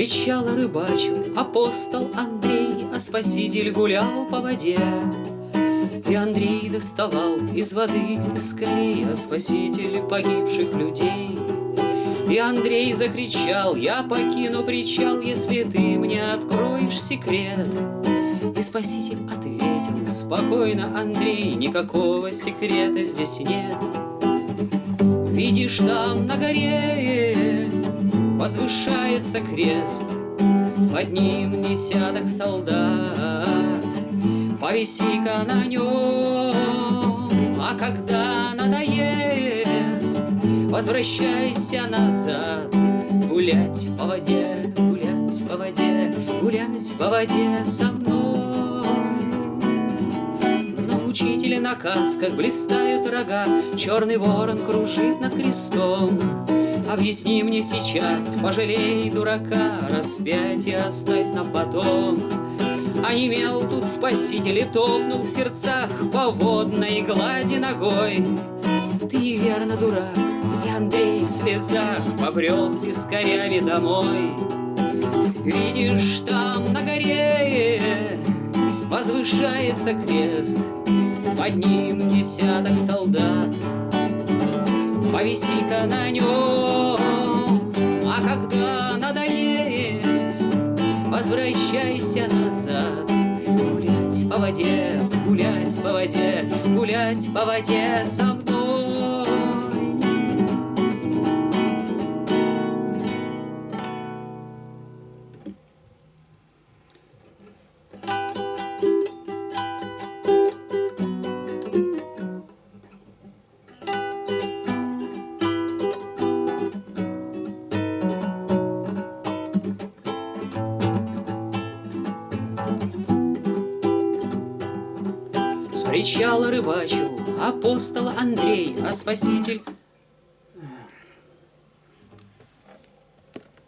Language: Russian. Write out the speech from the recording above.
причала рыбачил апостол Андрей, А спаситель гулял по воде. И Андрей доставал из воды скорее, А спаситель погибших людей. И Андрей закричал, я покину причал, Если ты мне откроешь секрет. И спаситель ответил, спокойно, Андрей, Никакого секрета здесь нет. Видишь, там на горе возвышается крест, Под ним десяток солдат, Повиси-ка на нем, а когда надоест, Возвращайся назад, гулять по воде, гулять по воде, гулять по воде со мной. На учителя на касках блистают рога, Черный ворон кружит над крестом. Объясни мне сейчас, пожалей дурака, Распятие оставь на потом. А имел тут спаситель и топнул в сердцах По водной глади ногой. Ты верно дурак, и Андрей в слезах Побрел с вискарями домой. Видишь, там на горе Возвышается крест, Под ним десяток солдат. Повиси-ка на нем, а когда надоест, Возвращайся назад. Гулять по воде, гулять по воде, Гулять по воде со мной. С причала рыбачил апостол Андрей, А спаситель